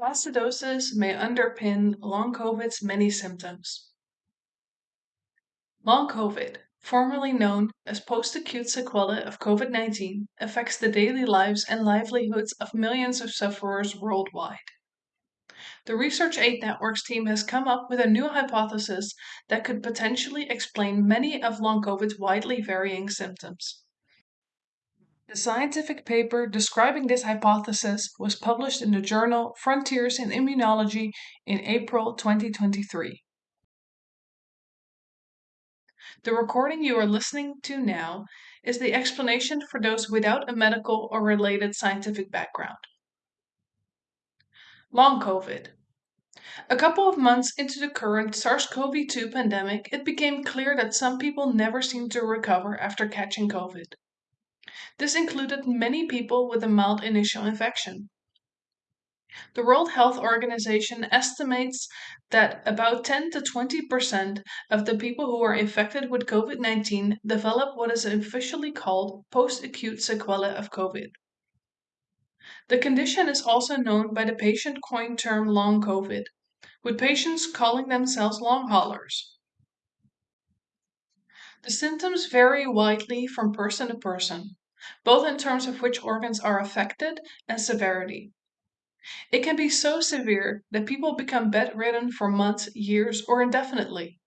Acidosis may underpin long COVID's many symptoms. Long COVID, formerly known as post-acute sequelae of COVID-19, affects the daily lives and livelihoods of millions of sufferers worldwide. The Research Aid Networks team has come up with a new hypothesis that could potentially explain many of long COVID's widely varying symptoms. The scientific paper describing this hypothesis was published in the journal Frontiers in Immunology in April 2023. The recording you are listening to now is the explanation for those without a medical or related scientific background. Long COVID. A couple of months into the current SARS CoV 2 pandemic, it became clear that some people never seem to recover after catching COVID. This included many people with a mild initial infection. The World Health Organization estimates that about 10 to 20% of the people who are infected with COVID 19 develop what is officially called post acute sequelae of COVID. The condition is also known by the patient coined term long COVID, with patients calling themselves long haulers. The symptoms vary widely from person to person both in terms of which organs are affected and severity. It can be so severe that people become bedridden for months, years, or indefinitely.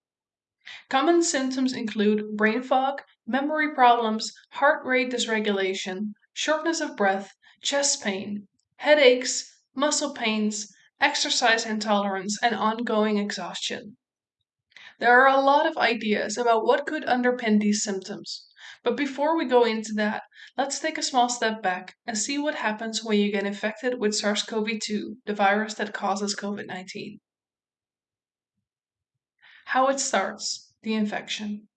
Common symptoms include brain fog, memory problems, heart rate dysregulation, shortness of breath, chest pain, headaches, muscle pains, exercise intolerance, and ongoing exhaustion. There are a lot of ideas about what could underpin these symptoms, but before we go into that, let's take a small step back and see what happens when you get infected with SARS CoV 2, the virus that causes COVID 19. How it starts the infection.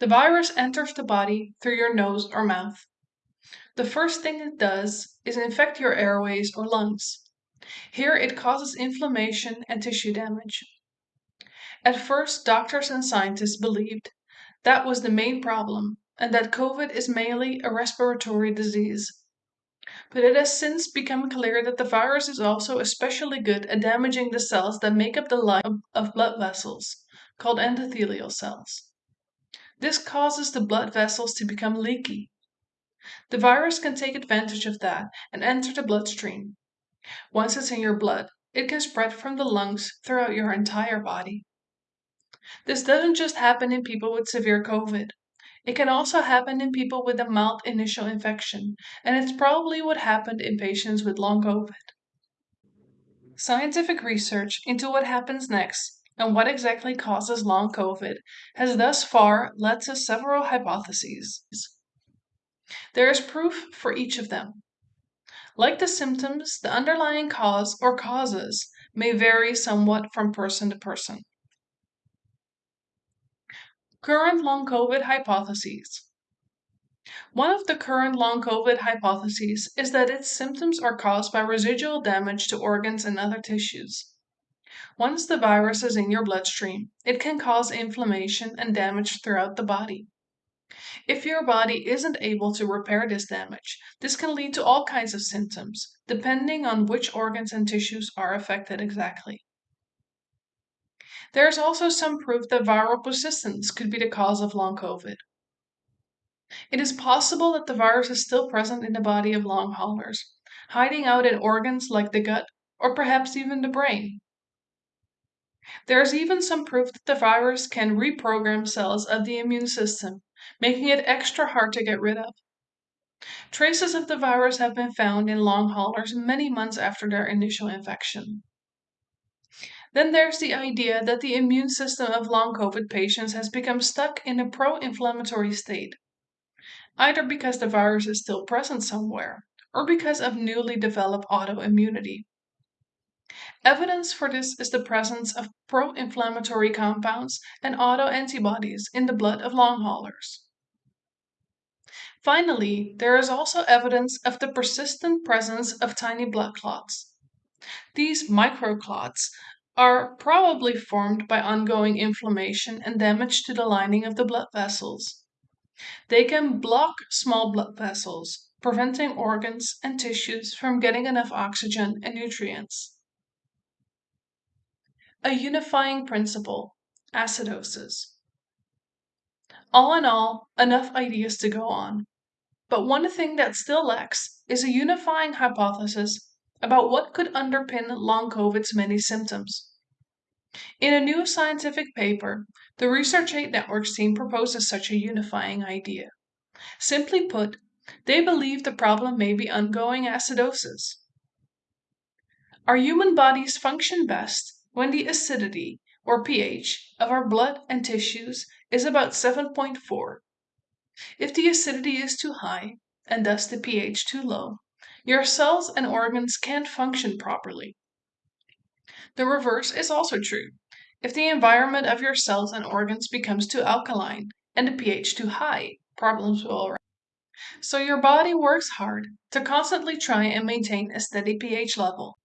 The virus enters the body through your nose or mouth. The first thing it does is infect your airways or lungs. Here it causes inflammation and tissue damage. At first, doctors and scientists believed that was the main problem, and that COVID is mainly a respiratory disease. But it has since become clear that the virus is also especially good at damaging the cells that make up the life of blood vessels, called endothelial cells. This causes the blood vessels to become leaky. The virus can take advantage of that and enter the bloodstream. Once it's in your blood, it can spread from the lungs throughout your entire body. This doesn't just happen in people with severe COVID. It can also happen in people with a mild initial infection, and it's probably what happened in patients with long COVID. Scientific research into what happens next and what exactly causes long COVID has thus far led to several hypotheses. There is proof for each of them. Like the symptoms, the underlying cause or causes may vary somewhat from person to person. Current long COVID hypotheses. One of the current long COVID hypotheses is that its symptoms are caused by residual damage to organs and other tissues. Once the virus is in your bloodstream, it can cause inflammation and damage throughout the body. If your body isn't able to repair this damage, this can lead to all kinds of symptoms, depending on which organs and tissues are affected exactly. There is also some proof that viral persistence could be the cause of long COVID. It is possible that the virus is still present in the body of long haulers, hiding out in organs like the gut or perhaps even the brain. There is even some proof that the virus can reprogram cells of the immune system, making it extra hard to get rid of. Traces of the virus have been found in long haulers many months after their initial infection. Then there's the idea that the immune system of long COVID patients has become stuck in a pro inflammatory state, either because the virus is still present somewhere or because of newly developed autoimmunity. Evidence for this is the presence of pro inflammatory compounds and autoantibodies in the blood of long haulers. Finally, there is also evidence of the persistent presence of tiny blood clots. These microclots are probably formed by ongoing inflammation and damage to the lining of the blood vessels. They can block small blood vessels, preventing organs and tissues from getting enough oxygen and nutrients. A unifying principle acidosis. All in all, enough ideas to go on. But one thing that still lacks is a unifying hypothesis about what could underpin long COVID's many symptoms. In a new scientific paper, the Research Aid Networks team proposes such a unifying idea. Simply put, they believe the problem may be ongoing acidosis. Our human bodies function best when the acidity, or pH, of our blood and tissues is about 7.4. If the acidity is too high, and thus the pH too low, your cells and organs can't function properly. The reverse is also true. If the environment of your cells and organs becomes too alkaline and the pH too high, problems will arise. So your body works hard to constantly try and maintain a steady pH level.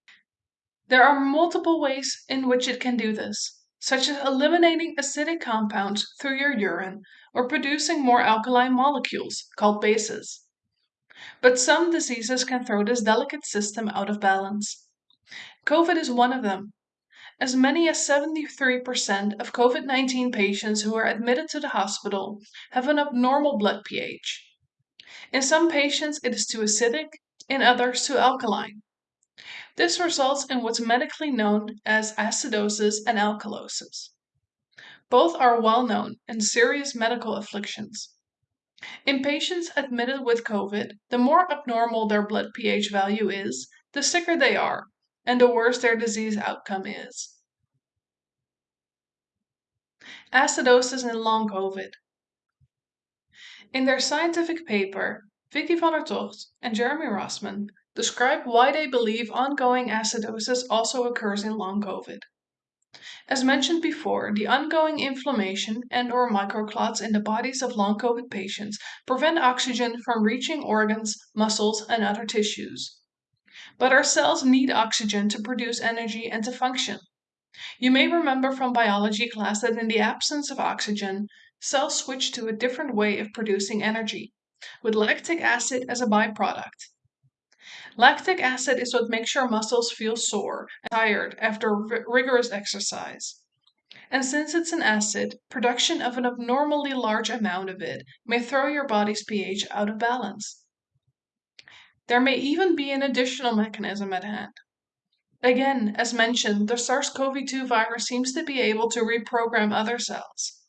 There are multiple ways in which it can do this, such as eliminating acidic compounds through your urine or producing more alkaline molecules called bases. But some diseases can throw this delicate system out of balance. COVID is one of them. As many as 73% of COVID 19 patients who are admitted to the hospital have an abnormal blood pH. In some patients, it is too acidic, in others, too alkaline. This results in what's medically known as acidosis and alkalosis. Both are well known and serious medical afflictions. In patients admitted with COVID, the more abnormal their blood pH value is, the sicker they are, and the worse their disease outcome is. Acidosis in long COVID. In their scientific paper, Vicky van der Togt and Jeremy Rossman describe why they believe ongoing acidosis also occurs in long COVID. As mentioned before, the ongoing inflammation and or microclots in the bodies of long COVID patients prevent oxygen from reaching organs, muscles, and other tissues. But our cells need oxygen to produce energy and to function. You may remember from biology class that in the absence of oxygen, cells switch to a different way of producing energy, with lactic acid as a byproduct. Lactic acid is what makes your muscles feel sore and tired after rigorous exercise. And since it's an acid, production of an abnormally large amount of it may throw your body's pH out of balance. There may even be an additional mechanism at hand. Again, as mentioned, the SARS CoV 2 virus seems to be able to reprogram other cells.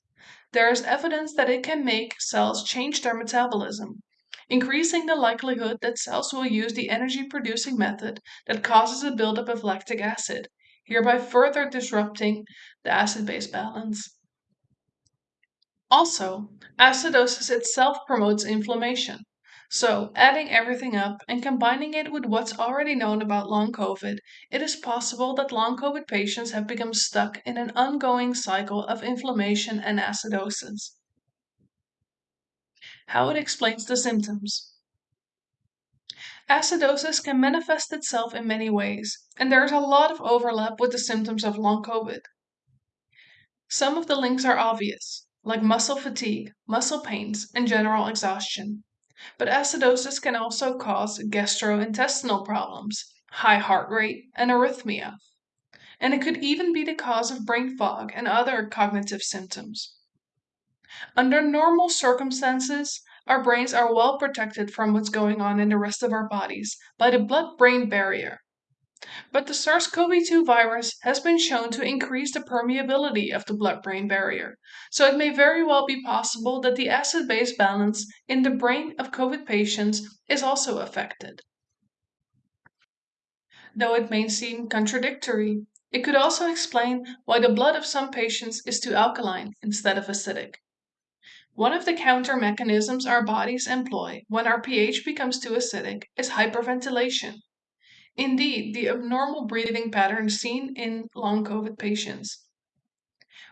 There is evidence that it can make cells change their metabolism, increasing the likelihood that cells will use the energy producing method that causes a buildup of lactic acid, hereby further disrupting the acid base balance. Also, acidosis itself promotes inflammation. So, adding everything up and combining it with what's already known about long COVID, it is possible that long COVID patients have become stuck in an ongoing cycle of inflammation and acidosis how it explains the symptoms. Acidosis can manifest itself in many ways, and there is a lot of overlap with the symptoms of long COVID. Some of the links are obvious, like muscle fatigue, muscle pains, and general exhaustion. But acidosis can also cause gastrointestinal problems, high heart rate, and arrhythmia. And it could even be the cause of brain fog and other cognitive symptoms. Under normal circumstances, our brains are well protected from what's going on in the rest of our bodies by the blood brain barrier. But the SARS CoV 2 virus has been shown to increase the permeability of the blood brain barrier, so it may very well be possible that the acid base balance in the brain of COVID patients is also affected. Though it may seem contradictory, it could also explain why the blood of some patients is too alkaline instead of acidic. One of the counter mechanisms our bodies employ when our pH becomes too acidic is hyperventilation. Indeed, the abnormal breathing pattern seen in long COVID patients.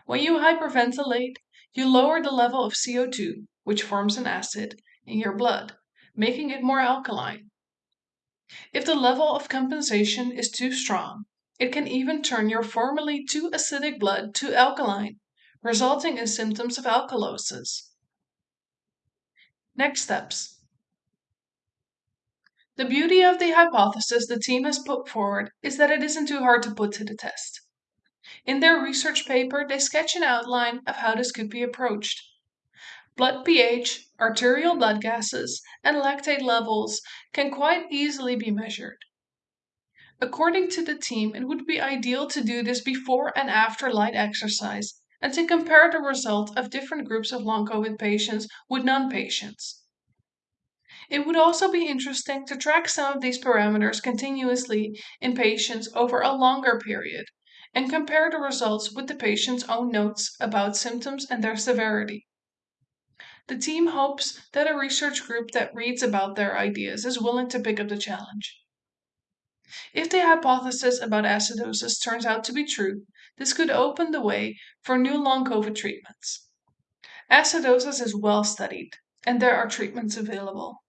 When you hyperventilate, you lower the level of CO2, which forms an acid, in your blood, making it more alkaline. If the level of compensation is too strong, it can even turn your formerly too acidic blood to alkaline, resulting in symptoms of alkalosis. Next steps. The beauty of the hypothesis the team has put forward is that it isn't too hard to put to the test. In their research paper, they sketch an outline of how this could be approached. Blood pH, arterial blood gases, and lactate levels can quite easily be measured. According to the team, it would be ideal to do this before and after light exercise and to compare the result of different groups of long COVID patients with non patients. It would also be interesting to track some of these parameters continuously in patients over a longer period and compare the results with the patient's own notes about symptoms and their severity. The team hopes that a research group that reads about their ideas is willing to pick up the challenge. If the hypothesis about acidosis turns out to be true, this could open the way for new long COVID treatments. Acidosis is well studied, and there are treatments available.